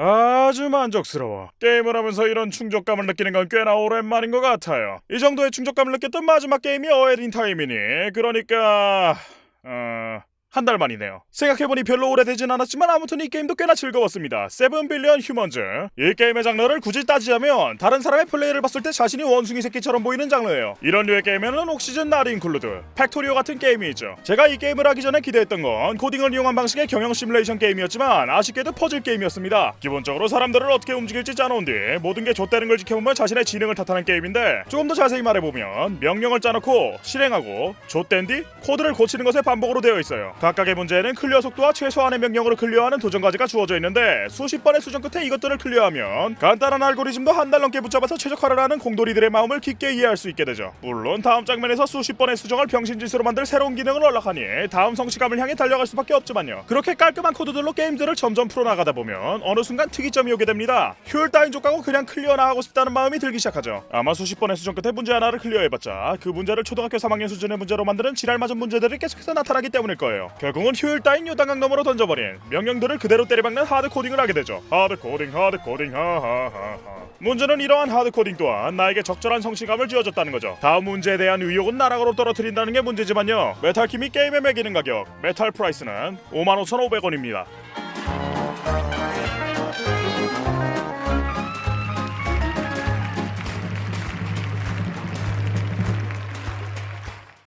아주 만족스러워. 게임을 하면서 이런 충족감을 느끼는 건 꽤나 오랜만인 것 같아요. 이 정도의 충족감을 느꼈던 마지막 게임이 A Hat in Time이니 그러니까 어... 한 달 만이네요. 생각해보니 별로 오래되진 않았지만 아무튼 이 게임도 꽤나 즐거웠습니다. Seven Billion Humans. 이 게임의 장르를 굳이 따지자면 다른 사람의 플레이를 봤을 때 자신이 원숭이 새끼처럼 보이는 장르예요. 이런 류의 게임에는 Oxygen Not Included, Factorio 같은 게임이죠. 제가 이 게임을 하기 전에 기대했던 건 코딩을 이용한 방식의 경영 시뮬레이션 게임이었지만 아쉽게도 퍼즐 게임이었습니다. 기본적으로 사람들을 어떻게 움직일지 짜놓은 뒤 모든 게 좆되는 걸 지켜보면 자신의 지능을 탓하는 게임인데 조금 더 자세히 말해보면 명령을 짜놓고 실행하고 좆된 뒤 코드를 고치는 것의 반복으로 되어 있어요. 각각의 문제는 클리어 속도와 최소한의 명령으로 클리어하는 도전 과제가 주어져 있는데 수십 번의 수정 끝에 이것들을 클리어하면 간단한 알고리즘도 한 달 넘게 붙잡아서 최적화를 하는 공돌이들의 마음을 깊게 이해할 수 있게 되죠. 물론 다음 장면에서 수십 번의 수정을 병신짓으로 만들 새로운 기능을 unlock하니 다음 성취감을 향해 달려갈 수밖에 없지만요. 그렇게 깔끔한 코드들로 게임들을 점점 풀어나가다 보면 어느 순간 특이점이 오게 됩니다. 효율 따윈 좆까고 그냥 클리어나 하고 싶다는 마음이 들기 시작하죠. 아마 수십 번의 수정 끝에 문제 하나를 클리어해봤자 그 문제를 초등학교 3학년 수준의 문제로 만드는 지랄맞은 문제들이 계속해서 나타나기 때문일 거예요. 결국은 효율 따윈 요단강 너머로 던져버린 명령들을 그대로 때려박는 hard coding을 하게 되죠. hard coding, hard coding, 하하하하. 문제는 이러한 hard coding 또한 나에게 적절한 성취감을 쥐어줬다는 거죠. 다음 문제에 대한 의욕은 나락으로 떨어뜨린다는 게 문제지만요. 메탈킴이 게임에 매기는 가격, metal price는 55,500원입니다.